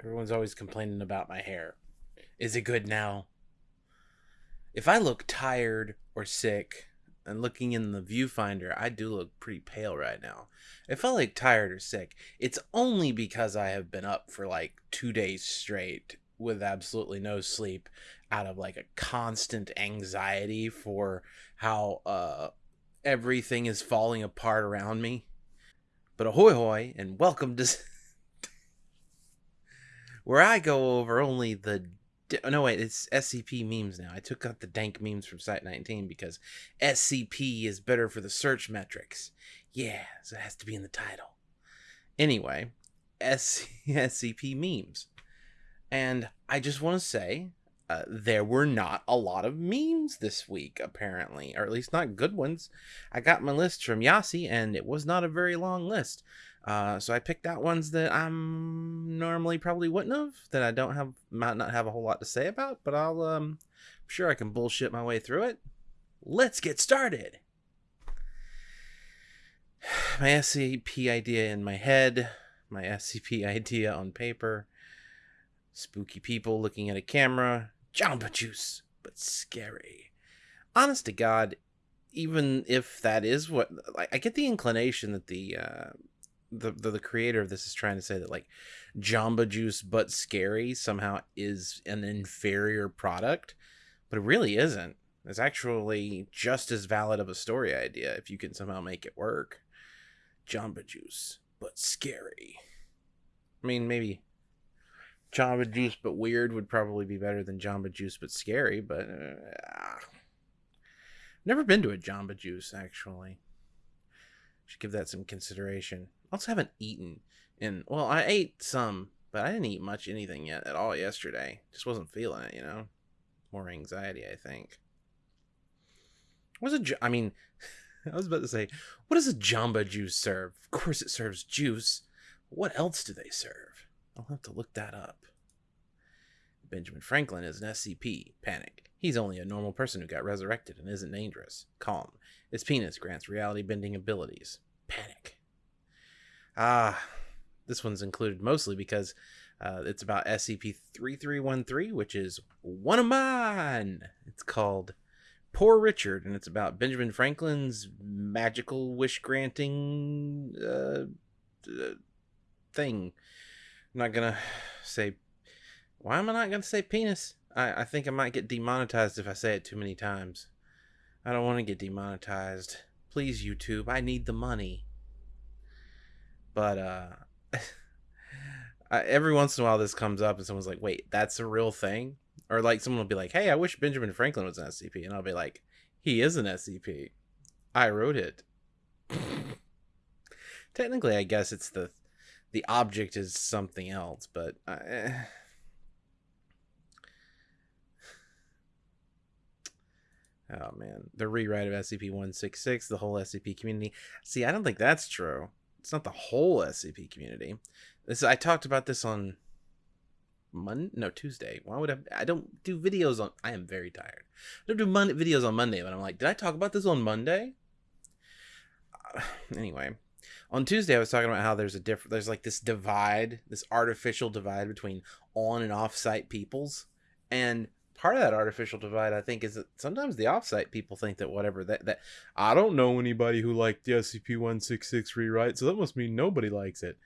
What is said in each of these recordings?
Everyone's always complaining about my hair. Is it good now? If I look tired or sick and looking in the viewfinder, I do look pretty pale right now. If I look tired or sick, it's only because I have been up for like two days straight with absolutely no sleep out of like a constant anxiety for how uh everything is falling apart around me. But ahoy hoy and welcome to where I go over only the no wait it's SCP memes now. I took out the dank memes from Site 19 because SCP is better for the search metrics. Yeah, so it has to be in the title. Anyway, SCP memes. And I just want to say uh, there were not a lot of memes this week, apparently, or at least not good ones. I got my list from Yasi, and it was not a very long list. Uh, so I picked out ones that I'm normally probably wouldn't have, that I don't have, might not have a whole lot to say about, but I'll, um, I'm sure I can bullshit my way through it. Let's get started. My SCP idea in my head, my SCP idea on paper, spooky people looking at a camera, Jamba Juice, but scary. Honest to God, even if that is what, like, I get the inclination that the, uh, the, the, the creator of this is trying to say that like Jamba Juice but scary somehow is an inferior product, but it really isn't. It's actually just as valid of a story idea if you can somehow make it work. Jamba Juice but scary. I mean, maybe Jamba Juice but weird would probably be better than Jamba Juice but scary, but uh, never been to a Jamba Juice actually. Should give that some consideration also haven't eaten in well, I ate some, but I didn't eat much anything yet at all yesterday. Just wasn't feeling it, you know. More anxiety, I think. What's a? I mean, I was about to say, what does a Jamba Juice serve? Of course, it serves juice. What else do they serve? I'll have to look that up. Benjamin Franklin is an SCP. Panic. He's only a normal person who got resurrected and isn't dangerous. Calm. His penis grants reality bending abilities. Panic. Ah, this one's included mostly because uh, it's about SCP 3313, which is one of mine. It's called Poor Richard, and it's about Benjamin Franklin's magical wish granting uh, uh, thing. I'm not gonna say. Why am I not gonna say penis? I, I think I might get demonetized if I say it too many times. I don't want to get demonetized. Please, YouTube, I need the money. But uh, every once in a while, this comes up, and someone's like, "Wait, that's a real thing," or like someone will be like, "Hey, I wish Benjamin Franklin was an SCP," and I'll be like, "He is an SCP. I wrote it." Technically, I guess it's the the object is something else, but. Uh, Oh man, the rewrite of SCP-166, the whole SCP community. See, I don't think that's true it's not the whole SCP community. This I talked about this on Monday, no Tuesday. Why would I? I don't do videos on. I am very tired. I don't do Monday videos on Monday, but I'm like, did I talk about this on Monday? Uh, anyway, on Tuesday I was talking about how there's a different, there's like this divide, this artificial divide between on and off site peoples, and part of that artificial divide, I think, is that sometimes the offsite people think that whatever that that I don't know anybody who liked the SCP one six six rewrite, so that must mean nobody likes it.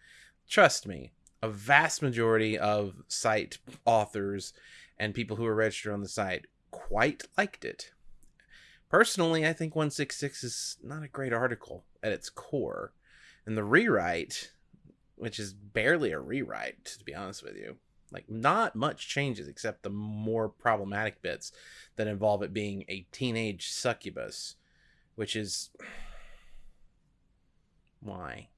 Trust me, a vast majority of site authors and people who are registered on the site quite liked it. Personally, I think 166 is not a great article at its core. And the rewrite, which is barely a rewrite, to be honest with you, like not much changes except the more problematic bits that involve it being a teenage succubus, which is why.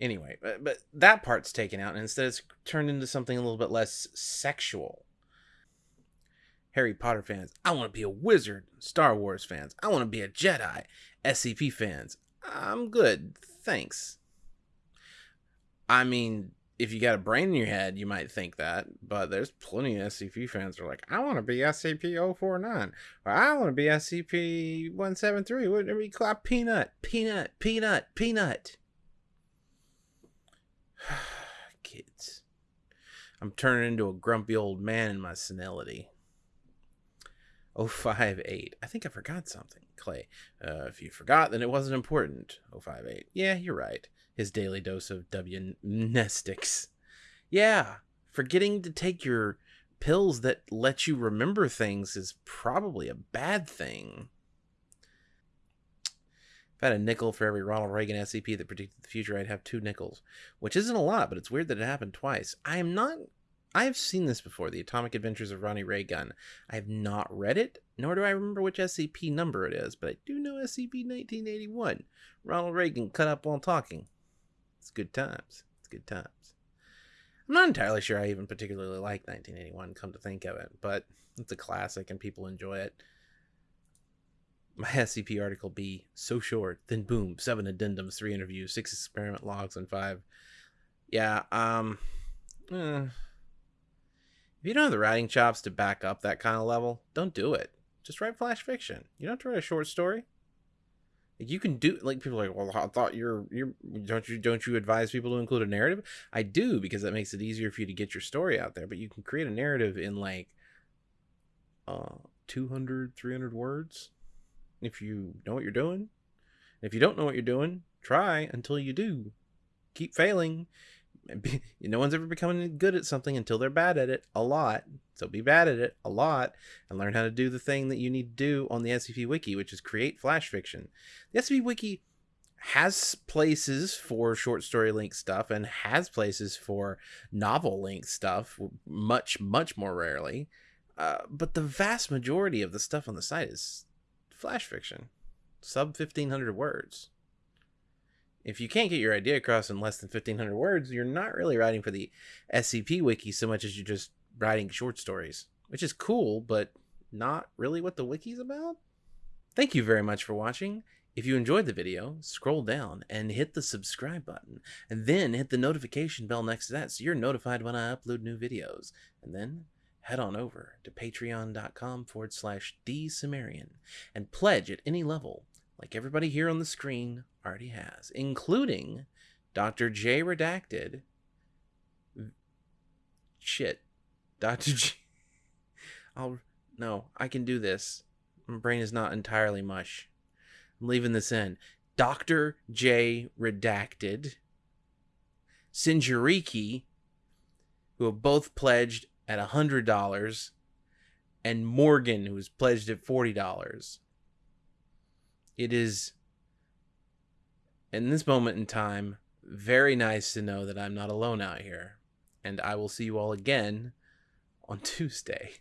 Anyway, but, but that part's taken out and instead it's turned into something a little bit less sexual. Harry Potter fans, I want to be a wizard. Star Wars fans, I want to be a Jedi. SCP fans, I'm good. Thanks. I mean, if you got a brain in your head, you might think that, but there's plenty of SCP fans who are like, I want to be SCP 049, or I want to be SCP 173. Whatever you call Peanut, Peanut, Peanut, Peanut. Kids. I'm turning into a grumpy old man in my senility. 058. I think I forgot something. Clay. Uh, if you forgot, then it wasn't important. 058. Yeah, you're right. His daily dose of W mnestics. Yeah, forgetting to take your pills that let you remember things is probably a bad thing. If I had a nickel for every Ronald Reagan SCP that predicted the future, I'd have two nickels, which isn't a lot, but it's weird that it happened twice. I am not. I have seen this before, The Atomic Adventures of Ronnie Raygun. I have not read it, nor do I remember which SCP number it is, but I do know SCP 1981. Ronald Reagan cut up while talking. It's good times. It's good times. I'm not entirely sure I even particularly like 1981, come to think of it, but it's a classic and people enjoy it. My SCP article be so short, then boom, seven addendums, three interviews, six experiment logs, and five. Yeah, um, eh. if you don't have the writing chops to back up that kind of level, don't do it. Just write flash fiction. You don't have to write a short story you can do like people like well i thought you're you're don't you don't you advise people to include a narrative? I do because that makes it easier for you to get your story out there but you can create a narrative in like uh 200 300 words. If you know what you're doing. If you don't know what you're doing try until you do. Keep failing no one's ever becoming good at something until they're bad at it a lot. So be bad at it a lot and learn how to do the thing that you need to do on the SCP Wiki, which is create flash fiction. The SCP Wiki has places for short story length stuff and has places for novel length stuff, much, much more rarely. Uh, but the vast majority of the stuff on the site is flash fiction, sub 1500 words if you can't get your idea across in less than 1500 words, you're not really writing for the SCP wiki so much as you're just writing short stories, which is cool, but not really what the wiki's about. Thank you very much for watching. If you enjoyed the video, scroll down and hit the subscribe button, and then hit the notification bell next to that so you're notified when I upload new videos. And then head on over to patreon.com forward slash dsumerian and pledge at any level like everybody here on the screen already has, including Dr. J Redacted. Shit. Dr. J. I'll. No, I can do this. My brain is not entirely mush. I'm leaving this in. Dr. J Redacted. Sinjariki, who have both pledged at $100, and Morgan, who was pledged at $40 it is in this moment in time very nice to know that I'm not alone out here. And I will see you all again on Tuesday.